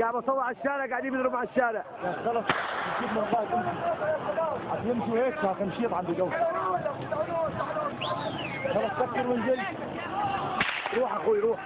قاعد بصور على الشارع قاعد يضرب على الشارع. خلاص نشوف من بعد هتمشوا هيك خلص عند جو خلاص سكر وانزل. روح أخوي روح.